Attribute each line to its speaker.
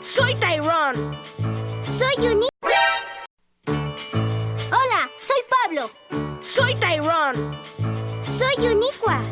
Speaker 1: Soy Tyrone.
Speaker 2: Soy Uni... Hola, soy Pablo.
Speaker 1: Soy Tyrone.
Speaker 2: Soy Uniqua.